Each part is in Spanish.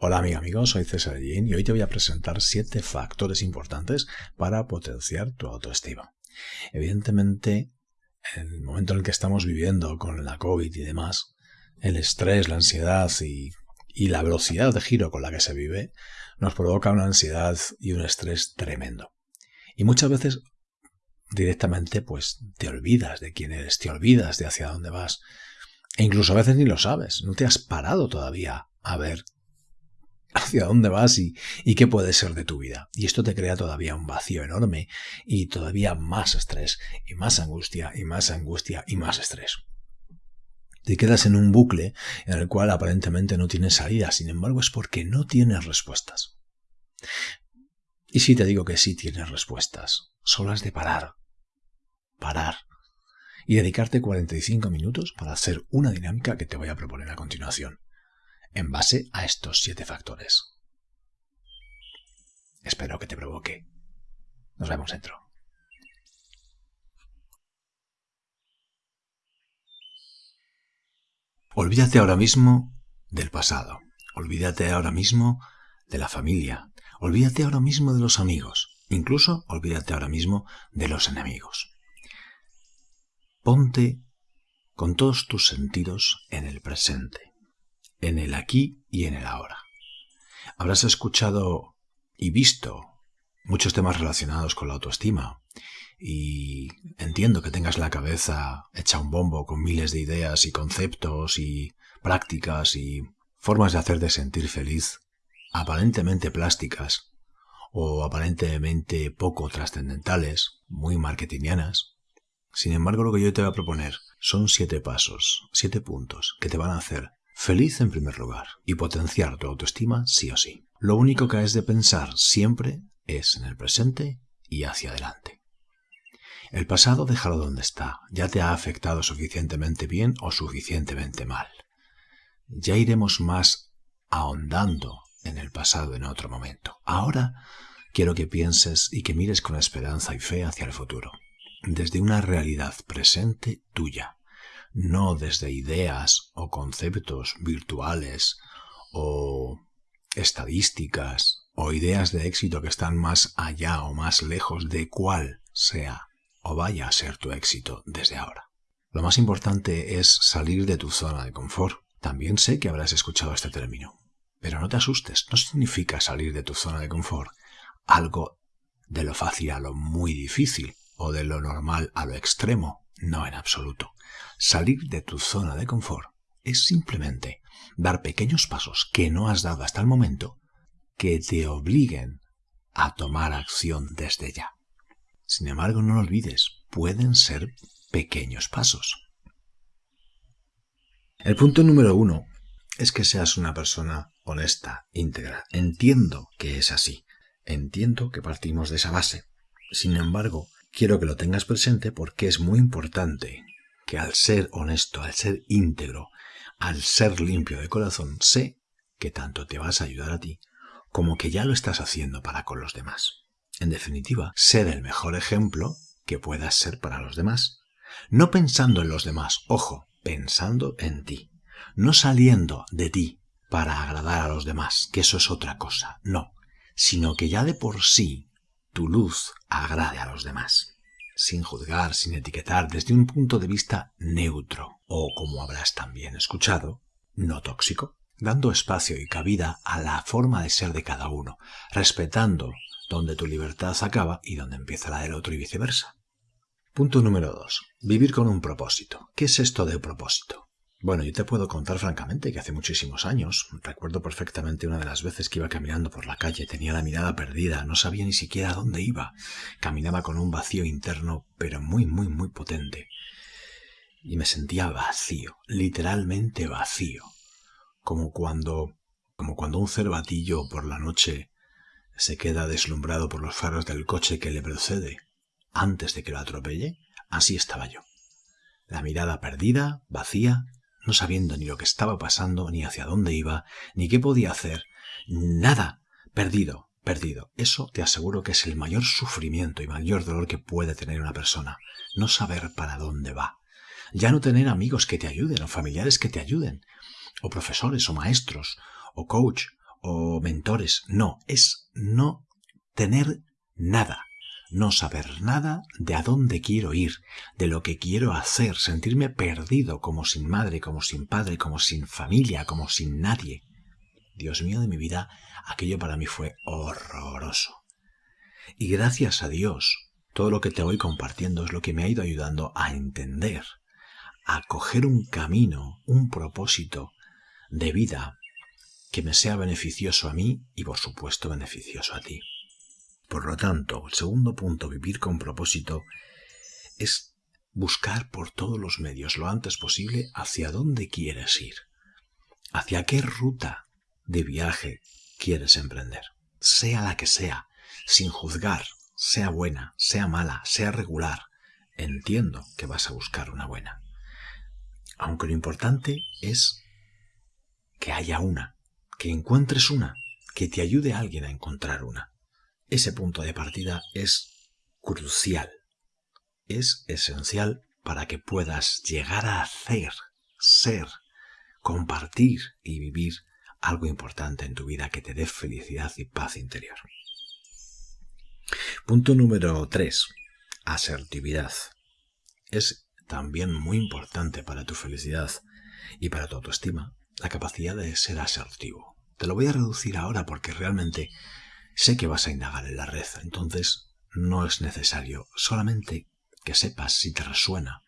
Hola amigo, amigo, soy César Jean y hoy te voy a presentar siete factores importantes para potenciar tu autoestima. Evidentemente, en el momento en el que estamos viviendo con la COVID y demás, el estrés, la ansiedad y, y la velocidad de giro con la que se vive nos provoca una ansiedad y un estrés tremendo. Y muchas veces directamente pues te olvidas de quién eres, te olvidas de hacia dónde vas. E incluso a veces ni lo sabes, no te has parado todavía a ver hacia dónde vas y, y, qué puede ser de tu vida. Y esto te crea todavía un vacío enorme y todavía más estrés y más angustia y más angustia y más estrés. Te quedas en un bucle en el cual aparentemente no tienes salida, sin embargo es porque no tienes respuestas. Y si te digo que sí tienes respuestas, solo has de parar, parar y dedicarte 45 minutos para hacer una dinámica que te voy a proponer a continuación en base a estos siete factores. Espero que te provoque. Nos vemos dentro. Olvídate ahora mismo del pasado. Olvídate ahora mismo de la familia. Olvídate ahora mismo de los amigos. Incluso olvídate ahora mismo de los enemigos. Ponte con todos tus sentidos en el presente en el aquí y en el ahora. Habrás escuchado y visto muchos temas relacionados con la autoestima y entiendo que tengas la cabeza hecha un bombo con miles de ideas y conceptos y prácticas y formas de hacerte sentir feliz aparentemente plásticas o aparentemente poco trascendentales, muy marketingianas. Sin embargo, lo que yo te voy a proponer son siete pasos, siete puntos que te van a hacer Feliz en primer lugar y potenciar tu autoestima sí o sí. Lo único que has de pensar siempre es en el presente y hacia adelante. El pasado déjalo donde está, ya te ha afectado suficientemente bien o suficientemente mal. Ya iremos más ahondando en el pasado en otro momento. Ahora quiero que pienses y que mires con esperanza y fe hacia el futuro, desde una realidad presente tuya no desde ideas o conceptos virtuales o estadísticas o ideas de éxito que están más allá o más lejos de cuál sea o vaya a ser tu éxito desde ahora. Lo más importante es salir de tu zona de confort. También sé que habrás escuchado este término, pero no te asustes, no significa salir de tu zona de confort algo de lo fácil a lo muy difícil o de lo normal a lo extremo, no en absoluto. Salir de tu zona de confort es simplemente dar pequeños pasos que no has dado hasta el momento que te obliguen a tomar acción desde ya. Sin embargo, no lo olvides, pueden ser pequeños pasos. El punto número uno es que seas una persona honesta, íntegra. Entiendo que es así. Entiendo que partimos de esa base. Sin embargo, quiero que lo tengas presente porque es muy importante que al ser honesto, al ser íntegro, al ser limpio de corazón, sé que tanto te vas a ayudar a ti como que ya lo estás haciendo para con los demás. En definitiva, ser el mejor ejemplo que puedas ser para los demás. No pensando en los demás, ojo, pensando en ti. No saliendo de ti para agradar a los demás, que eso es otra cosa, no, sino que ya de por sí tu luz agrade a los demás sin juzgar, sin etiquetar, desde un punto de vista neutro, o como habrás también escuchado, no tóxico, dando espacio y cabida a la forma de ser de cada uno, respetando donde tu libertad acaba y donde empieza la del otro y viceversa. Punto número 2. Vivir con un propósito. ¿Qué es esto de propósito? Bueno, yo te puedo contar francamente que hace muchísimos años, recuerdo perfectamente una de las veces que iba caminando por la calle, tenía la mirada perdida, no sabía ni siquiera dónde iba, caminaba con un vacío interno, pero muy, muy, muy potente. Y me sentía vacío, literalmente vacío, como cuando, como cuando un cervatillo por la noche se queda deslumbrado por los faros del coche que le precede antes de que lo atropelle, así estaba yo. La mirada perdida, vacía, no sabiendo ni lo que estaba pasando, ni hacia dónde iba, ni qué podía hacer. Nada. Perdido, perdido. Eso te aseguro que es el mayor sufrimiento y mayor dolor que puede tener una persona. No saber para dónde va. Ya no tener amigos que te ayuden, o familiares que te ayuden, o profesores, o maestros, o coach, o mentores. No, es no tener nada. No saber nada de a dónde quiero ir, de lo que quiero hacer, sentirme perdido como sin madre, como sin padre, como sin familia, como sin nadie. Dios mío de mi vida, aquello para mí fue horroroso. Y gracias a Dios, todo lo que te voy compartiendo es lo que me ha ido ayudando a entender, a coger un camino, un propósito de vida que me sea beneficioso a mí y por supuesto beneficioso a ti. Por lo tanto, el segundo punto, vivir con propósito, es buscar por todos los medios lo antes posible hacia dónde quieres ir, hacia qué ruta de viaje quieres emprender, sea la que sea, sin juzgar, sea buena, sea mala, sea regular. Entiendo que vas a buscar una buena. Aunque lo importante es que haya una, que encuentres una, que te ayude a alguien a encontrar una. Ese punto de partida es crucial, es esencial para que puedas llegar a hacer, ser, compartir y vivir algo importante en tu vida que te dé felicidad y paz interior. Punto número 3. Asertividad. Es también muy importante para tu felicidad y para tu autoestima la capacidad de ser asertivo. Te lo voy a reducir ahora porque realmente Sé que vas a indagar en la red, entonces no es necesario, solamente que sepas si te resuena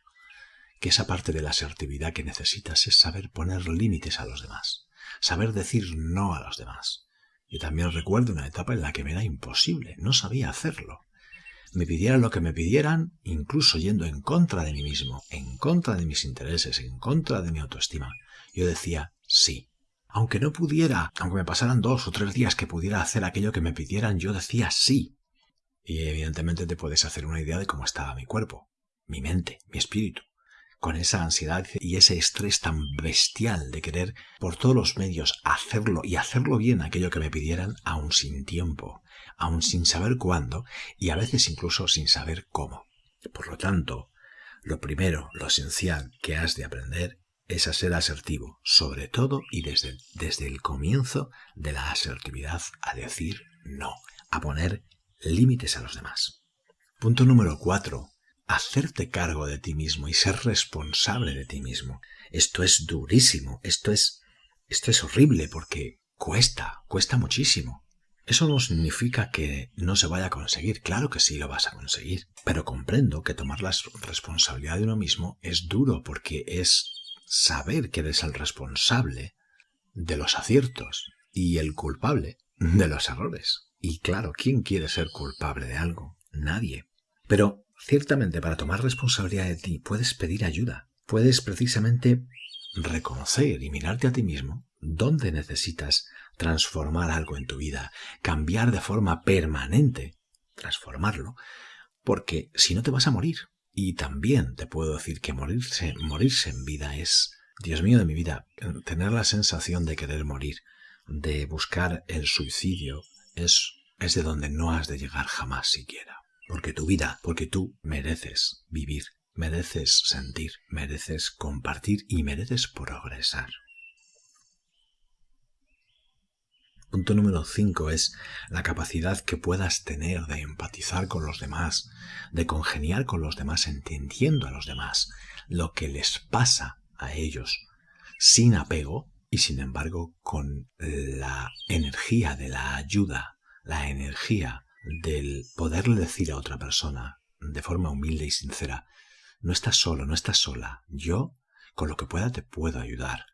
que esa parte de la asertividad que necesitas es saber poner límites a los demás, saber decir no a los demás. Yo también recuerdo una etapa en la que me era imposible, no sabía hacerlo. Me pidieran lo que me pidieran, incluso yendo en contra de mí mismo, en contra de mis intereses, en contra de mi autoestima. Yo decía sí. Aunque no pudiera, aunque me pasaran dos o tres días que pudiera hacer aquello que me pidieran, yo decía sí. Y evidentemente te puedes hacer una idea de cómo estaba mi cuerpo, mi mente, mi espíritu, con esa ansiedad y ese estrés tan bestial de querer por todos los medios hacerlo y hacerlo bien aquello que me pidieran, aún sin tiempo, aún sin saber cuándo y a veces incluso sin saber cómo. Por lo tanto, lo primero, lo esencial que has de aprender es a ser asertivo, sobre todo y desde, desde el comienzo de la asertividad a decir no, a poner límites a los demás. Punto número cuatro. Hacerte cargo de ti mismo y ser responsable de ti mismo. Esto es durísimo, esto es, esto es horrible porque cuesta, cuesta muchísimo. Eso no significa que no se vaya a conseguir, claro que sí lo vas a conseguir, pero comprendo que tomar la responsabilidad de uno mismo es duro porque es saber que eres el responsable de los aciertos y el culpable de los errores. Y claro, ¿quién quiere ser culpable de algo? Nadie. Pero ciertamente para tomar responsabilidad de ti puedes pedir ayuda. Puedes precisamente reconocer y mirarte a ti mismo dónde necesitas transformar algo en tu vida, cambiar de forma permanente, transformarlo, porque si no te vas a morir. Y también te puedo decir que morirse, morirse en vida es, Dios mío de mi vida, tener la sensación de querer morir, de buscar el suicidio, es, es de donde no has de llegar jamás siquiera. Porque tu vida, porque tú mereces vivir, mereces sentir, mereces compartir y mereces progresar. Punto número 5 es la capacidad que puedas tener de empatizar con los demás, de congeniar con los demás, entendiendo a los demás lo que les pasa a ellos, sin apego y sin embargo con la energía de la ayuda, la energía del poderle decir a otra persona de forma humilde y sincera, no estás solo, no estás sola, yo con lo que pueda te puedo ayudar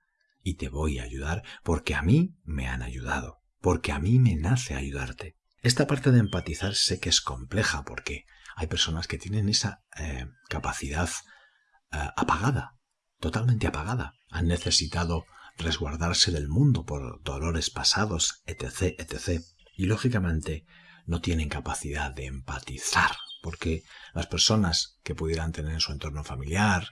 y te voy a ayudar porque a mí me han ayudado porque a mí me nace ayudarte. Esta parte de empatizar sé que es compleja porque hay personas que tienen esa eh, capacidad eh, apagada, totalmente apagada. Han necesitado resguardarse del mundo por dolores pasados, etc., etc. Y lógicamente no tienen capacidad de empatizar, porque las personas que pudieran tener en su entorno familiar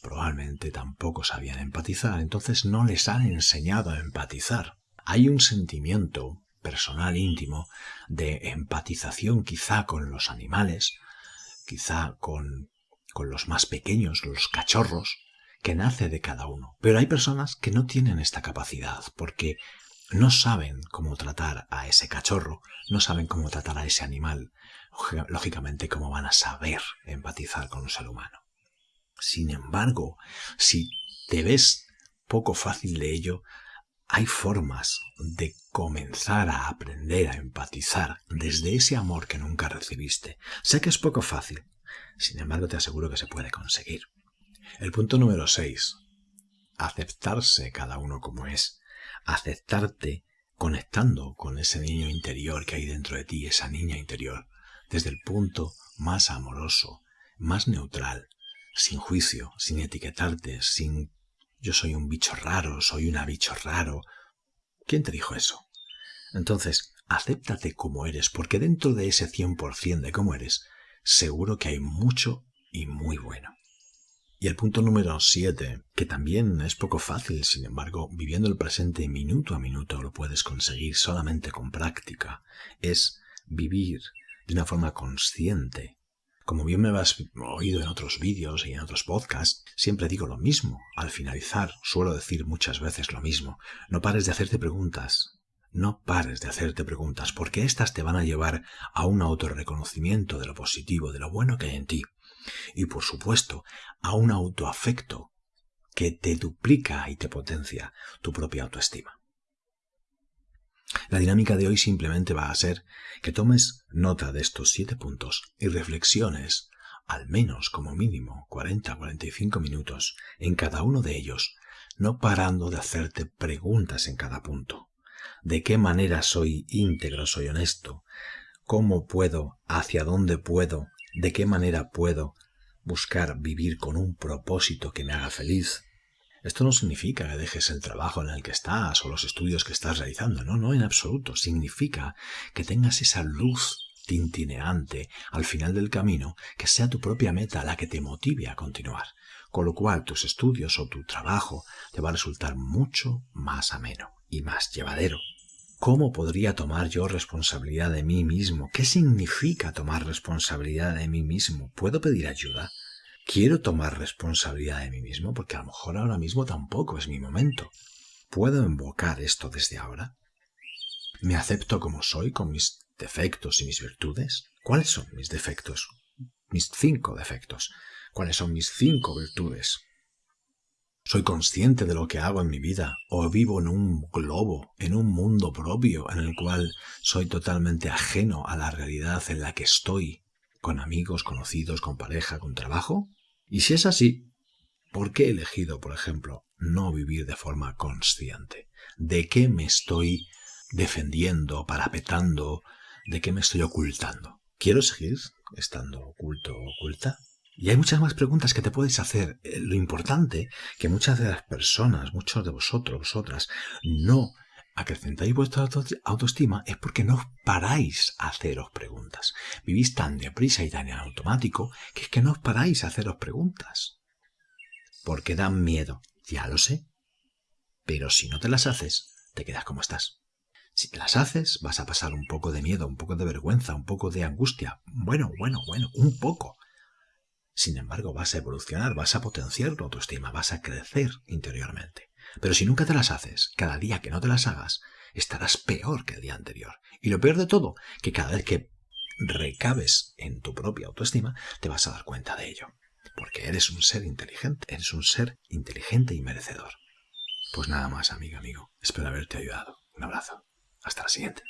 probablemente tampoco sabían empatizar, entonces no les han enseñado a empatizar hay un sentimiento personal íntimo de empatización quizá con los animales, quizá con, con los más pequeños, los cachorros, que nace de cada uno. Pero hay personas que no tienen esta capacidad porque no saben cómo tratar a ese cachorro, no saben cómo tratar a ese animal, lógicamente cómo van a saber empatizar con un ser humano. Sin embargo, si te ves poco fácil de ello, hay formas de comenzar a aprender a empatizar desde ese amor que nunca recibiste. Sé que es poco fácil, sin embargo te aseguro que se puede conseguir. El punto número 6. Aceptarse cada uno como es. Aceptarte conectando con ese niño interior que hay dentro de ti, esa niña interior, desde el punto más amoroso, más neutral, sin juicio, sin etiquetarte, sin yo soy un bicho raro, soy una bicho raro. ¿Quién te dijo eso? Entonces, acéptate como eres, porque dentro de ese 100% de cómo eres, seguro que hay mucho y muy bueno. Y el punto número 7, que también es poco fácil, sin embargo, viviendo el presente minuto a minuto lo puedes conseguir solamente con práctica, es vivir de una forma consciente como bien me has oído en otros vídeos y en otros podcasts, siempre digo lo mismo. Al finalizar, suelo decir muchas veces lo mismo. No pares de hacerte preguntas. No pares de hacerte preguntas, porque éstas te van a llevar a un autorreconocimiento de lo positivo, de lo bueno que hay en ti. Y por supuesto, a un autoafecto que te duplica y te potencia tu propia autoestima. La dinámica de hoy simplemente va a ser que tomes nota de estos siete puntos y reflexiones al menos como mínimo 40-45 minutos en cada uno de ellos, no parando de hacerte preguntas en cada punto. ¿De qué manera soy íntegro, soy honesto? ¿Cómo puedo? ¿Hacia dónde puedo? ¿De qué manera puedo buscar vivir con un propósito que me haga feliz? Esto no significa que dejes el trabajo en el que estás o los estudios que estás realizando, no, no en absoluto. Significa que tengas esa luz tintineante al final del camino que sea tu propia meta la que te motive a continuar, con lo cual tus estudios o tu trabajo te va a resultar mucho más ameno y más llevadero. ¿Cómo podría tomar yo responsabilidad de mí mismo? ¿Qué significa tomar responsabilidad de mí mismo? ¿Puedo pedir ayuda? Quiero tomar responsabilidad de mí mismo porque a lo mejor ahora mismo tampoco es mi momento. ¿Puedo invocar esto desde ahora? ¿Me acepto como soy con mis defectos y mis virtudes? ¿Cuáles son mis defectos? Mis cinco defectos. ¿Cuáles son mis cinco virtudes? ¿Soy consciente de lo que hago en mi vida? ¿O vivo en un globo, en un mundo propio en el cual soy totalmente ajeno a la realidad en la que estoy con amigos, conocidos, con pareja, con trabajo? Y si es así, ¿por qué he elegido, por ejemplo, no vivir de forma consciente? ¿De qué me estoy defendiendo, parapetando? ¿De qué me estoy ocultando? ¿Quiero seguir estando oculto o oculta? Y hay muchas más preguntas que te puedes hacer. Eh, lo importante que muchas de las personas, muchos de vosotros, vosotras, no acrecentáis vuestra autoestima es porque no paráis a haceros preguntas. Vivís tan deprisa y tan en automático que es que no os paráis a haceros preguntas. Porque dan miedo, ya lo sé. Pero si no te las haces, te quedas como estás. Si te las haces, vas a pasar un poco de miedo, un poco de vergüenza, un poco de angustia. Bueno, bueno, bueno, un poco. Sin embargo, vas a evolucionar, vas a potenciar tu autoestima, vas a crecer interiormente. Pero si nunca te las haces, cada día que no te las hagas, estarás peor que el día anterior. Y lo peor de todo, que cada vez que recabes en tu propia autoestima, te vas a dar cuenta de ello. Porque eres un ser inteligente, eres un ser inteligente y merecedor. Pues nada más, amigo, amigo. Espero haberte ayudado. Un abrazo. Hasta la siguiente.